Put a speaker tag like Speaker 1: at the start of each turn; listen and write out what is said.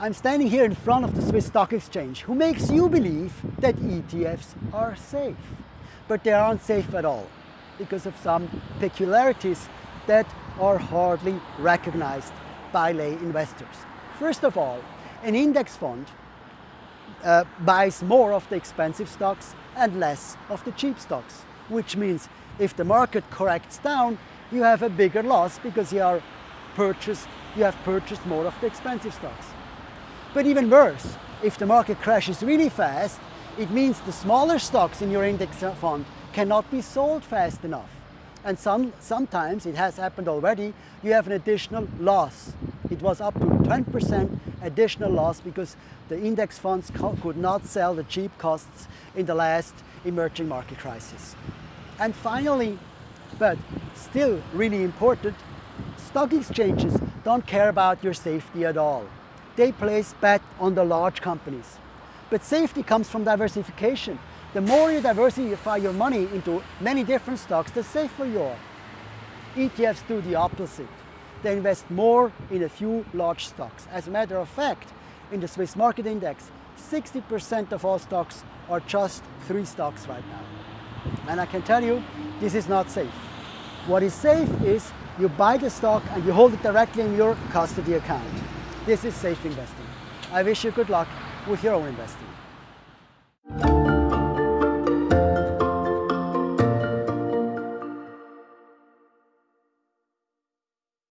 Speaker 1: I'm standing here in front of the Swiss Stock Exchange, who makes you believe that ETFs are safe. But they aren't safe at all, because of some peculiarities that are hardly recognized by lay investors. First of all, an index fund uh, buys more of the expensive stocks and less of the cheap stocks, which means if the market corrects down, you have a bigger loss because you are purchased, you have purchased more of the expensive stocks. But even worse, if the market crashes really fast, it means the smaller stocks in your index fund cannot be sold fast enough. And some, sometimes, it has happened already, you have an additional loss. It was up to 10% additional loss because the index funds could not sell the cheap costs in the last emerging market crisis. And finally, but still really important, stock exchanges don't care about your safety at all. They place bet on the large companies. But safety comes from diversification. The more you diversify your money into many different stocks, the safer you are. ETFs do the opposite. They invest more in a few large stocks. As a matter of fact, in the Swiss Market Index, 60% of all stocks are just three stocks right now. And I can tell you, this is not safe. What is safe is you buy the stock and you hold it directly in your custody account. This is safe investing. I wish you good luck with your own investing.